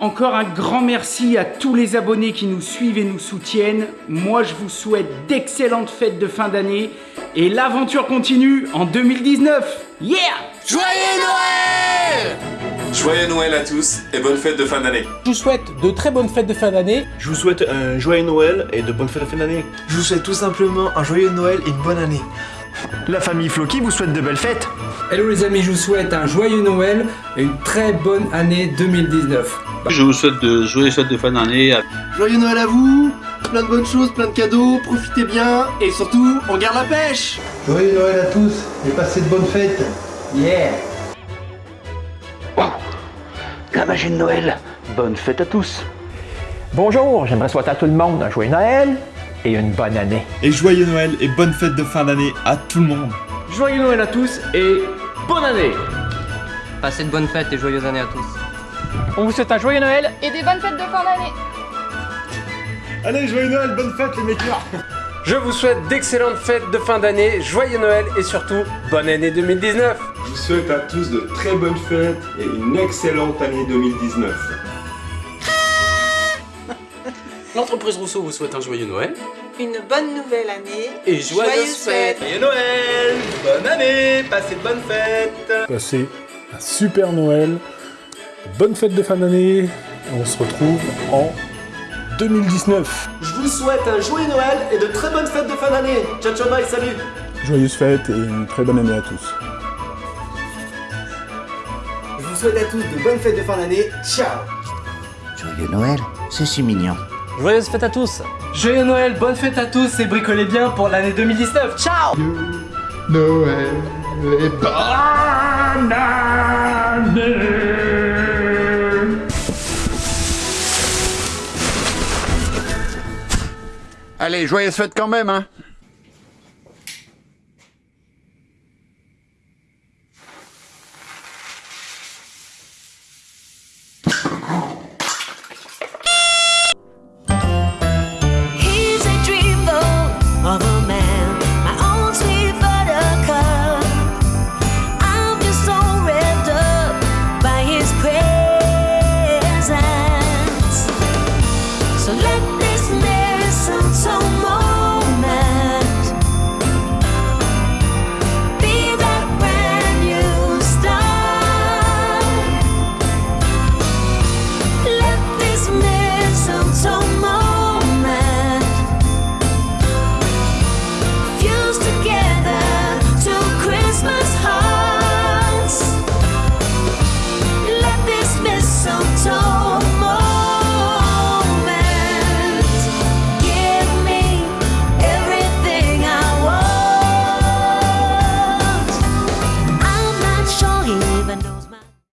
Encore un grand merci à tous les abonnés qui nous suivent et nous soutiennent. Moi, je vous souhaite d'excellentes fêtes de fin d'année et l'aventure continue en 2019. Yeah Joyeux Noël Joyeux Noël à tous et bonne fête de fin d'année. Je vous souhaite de très bonnes fêtes de fin d'année. Je vous souhaite un joyeux Noël et de bonnes fêtes de fin d'année. Je vous souhaite tout simplement un joyeux Noël et une bonne année. La famille Floki vous souhaite de belles fêtes. Hello les amis, je vous souhaite un joyeux Noël et une très bonne année 2019. Je vous souhaite de joyeuses fêtes de fin d'année. Joyeux Noël à vous, plein de bonnes choses, plein de cadeaux, profitez bien et surtout, on garde la pêche Joyeux Noël à tous et passez de bonnes fêtes Yeah Wow La magie de Noël Bonne fête à tous Bonjour, j'aimerais souhaiter à tout le monde un joyeux Noël et une bonne année. Et joyeux Noël et bonne fête de fin d'année à tout le monde. Joyeux Noël à tous et bonne année Passez de bonnes fêtes et joyeuses années à tous. On vous souhaite un joyeux Noël et des bonnes fêtes de fin d'année. Allez, joyeux Noël, bonne fête les makers Je vous souhaite d'excellentes fêtes de fin d'année, joyeux Noël et surtout bonne année 2019 Je vous souhaite à tous de très bonnes fêtes et une excellente année 2019 L'entreprise Rousseau vous souhaite un joyeux Noël. Une bonne nouvelle année. Et joyeuses, joyeuses fêtes. Joyeux Noël Bonne année Passez de bonnes fêtes Passez un super Noël. Bonne fête de fin d'année. On se retrouve en 2019. Je vous souhaite un joyeux Noël et de très bonnes fêtes de fin d'année. Ciao ciao bye, salut Joyeuses fêtes et une très bonne année à tous. Je vous souhaite à tous de bonnes fêtes de fin d'année. Ciao Joyeux Noël, c'est si mignon. Joyeuses fêtes à tous Joyeux Noël, bonne fête à tous et bricolez bien pour l'année 2019. Ciao Noël et bonne année Allez, joyeuses fêtes quand même, hein